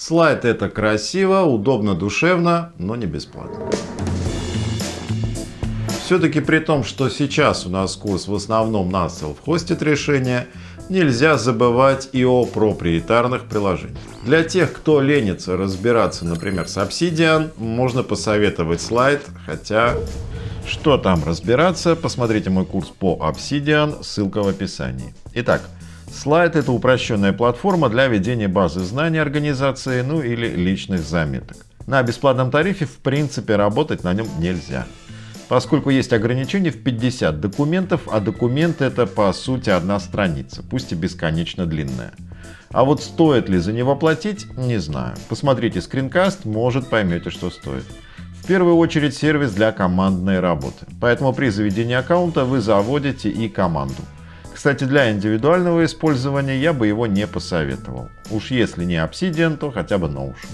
Слайд это красиво, удобно, душевно, но не бесплатно. Все-таки при том, что сейчас у нас курс в основном на self-hosted решение, нельзя забывать и о проприетарных приложениях. Для тех, кто ленится разбираться, например, с Obsidian, можно посоветовать слайд, хотя что там разбираться, посмотрите мой курс по Obsidian, ссылка в описании. Итак, слайд это упрощенная платформа для ведения базы знаний организации, ну или личных заметок. На бесплатном тарифе в принципе работать на нем нельзя поскольку есть ограничение в 50 документов, а документ это по сути одна страница, пусть и бесконечно длинная. А вот стоит ли за него платить, не знаю. Посмотрите скринкаст, может поймете, что стоит. В первую очередь сервис для командной работы, поэтому при заведении аккаунта вы заводите и команду. Кстати, для индивидуального использования я бы его не посоветовал. Уж если не Obsidian, то хотя бы Notion.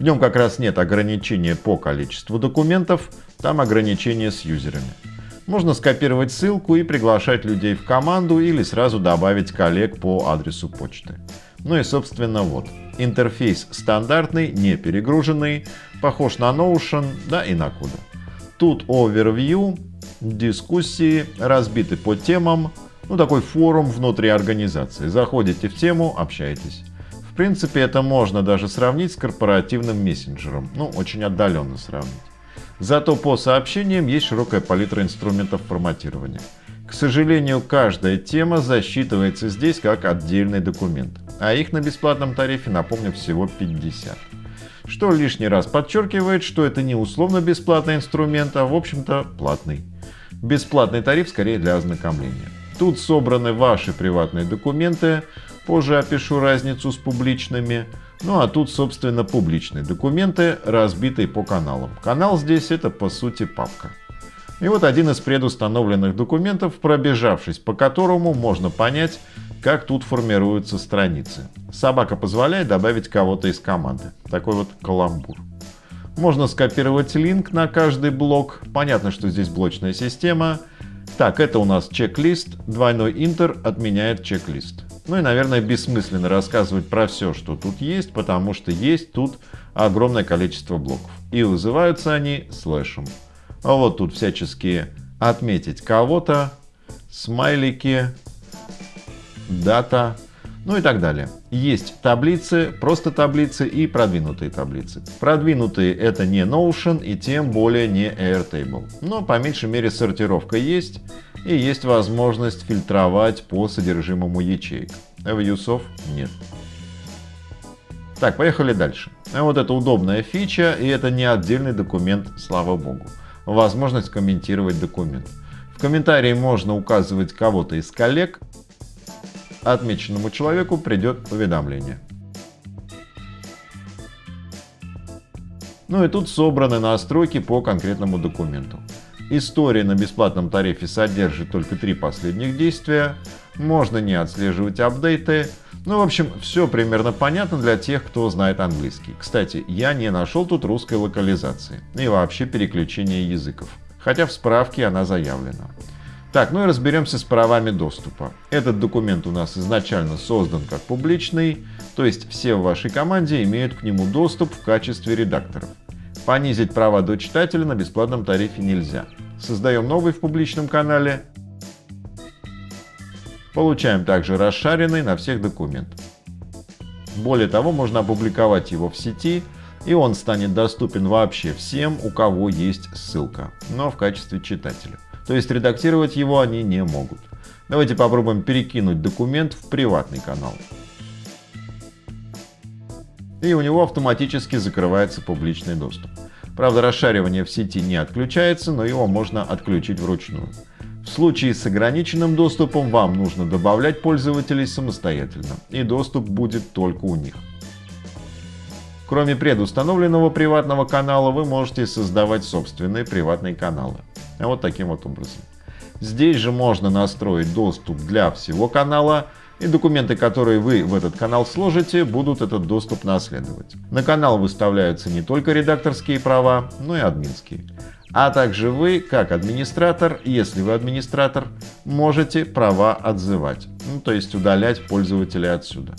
В нем как раз нет ограничения по количеству документов, там ограничения с юзерами. Можно скопировать ссылку и приглашать людей в команду или сразу добавить коллег по адресу почты. Ну и собственно вот. Интерфейс стандартный, не перегруженный, похож на Notion, да и на Kudu. Тут overview, дискуссии, разбиты по темам, ну такой форум внутри организации. Заходите в тему, общаетесь. В принципе, это можно даже сравнить с корпоративным мессенджером, ну, очень отдаленно сравнить. Зато по сообщениям есть широкая палитра инструментов форматирования. К сожалению, каждая тема засчитывается здесь как отдельный документ, а их на бесплатном тарифе, напомню, всего 50. Что лишний раз подчеркивает, что это не условно бесплатный инструмент, а в общем-то платный. Бесплатный тариф скорее для ознакомления. Тут собраны ваши приватные документы, позже опишу разницу с публичными. Ну а тут, собственно, публичные документы, разбитые по каналам. Канал здесь это, по сути, папка. И вот один из предустановленных документов, пробежавшись по которому можно понять, как тут формируются страницы. Собака позволяет добавить кого-то из команды. Такой вот каламбур. Можно скопировать линк на каждый блок. Понятно, что здесь блочная система. Так, это у нас чек-лист. Двойной интер отменяет чек-лист. Ну и, наверное, бессмысленно рассказывать про все, что тут есть, потому что есть тут огромное количество блоков. И вызываются они слэшем. А вот тут всячески отметить кого-то, смайлики, дата, ну и так далее. Есть таблицы, просто таблицы и продвинутые таблицы. Продвинутые это не Notion и тем более не Airtable. Но по меньшей мере сортировка есть и есть возможность фильтровать по содержимому ячеек. Вьюсов нет. Так, поехали дальше. Вот это удобная фича, и это не отдельный документ, слава богу. Возможность комментировать документ. В комментарии можно указывать кого-то из коллег, отмеченному человеку придет уведомление. Ну и тут собраны настройки по конкретному документу. История на бесплатном тарифе содержит только три последних действия, можно не отслеживать апдейты. Ну, в общем, все примерно понятно для тех, кто знает английский. Кстати, я не нашел тут русской локализации и вообще переключения языков, хотя в справке она заявлена. Так, ну и разберемся с правами доступа. Этот документ у нас изначально создан как публичный, то есть все в вашей команде имеют к нему доступ в качестве редакторов. Понизить права до читателя на бесплатном тарифе нельзя. Создаем новый в публичном канале. Получаем также расшаренный на всех документ. Более того, можно опубликовать его в сети, и он станет доступен вообще всем, у кого есть ссылка, но в качестве читателя. То есть редактировать его они не могут. Давайте попробуем перекинуть документ в приватный канал. И у него автоматически закрывается публичный доступ. Правда, расшаривание в сети не отключается, но его можно отключить вручную. В случае с ограниченным доступом вам нужно добавлять пользователей самостоятельно, и доступ будет только у них. Кроме предустановленного приватного канала, вы можете создавать собственные приватные каналы. Вот таким вот образом. Здесь же можно настроить доступ для всего канала, и документы, которые вы в этот канал сложите, будут этот доступ наследовать. На канал выставляются не только редакторские права, но и админские. А также вы, как администратор, если вы администратор, можете права отзывать, ну, то есть удалять пользователя отсюда.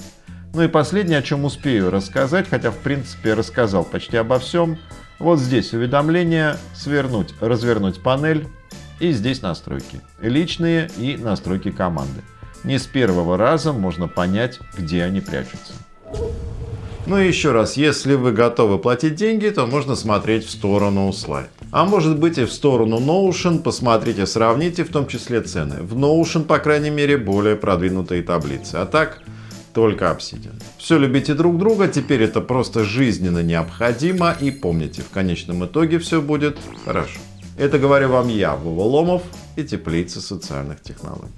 Ну и последнее, о чем успею рассказать, хотя в принципе рассказал почти обо всем. Вот здесь уведомления, свернуть, развернуть панель и здесь настройки. Личные и настройки команды. Не с первого раза можно понять, где они прячутся. Ну и еще раз, если вы готовы платить деньги, то можно смотреть в сторону слайд. А может быть и в сторону Notion, посмотрите, сравните в том числе цены. В Notion, по крайней мере, более продвинутые таблицы. А так, только Obsidian. Все любите друг друга, теперь это просто жизненно необходимо. И помните, в конечном итоге все будет хорошо. Это говорю вам я, Вова Ломов и Теплица социальных технологий.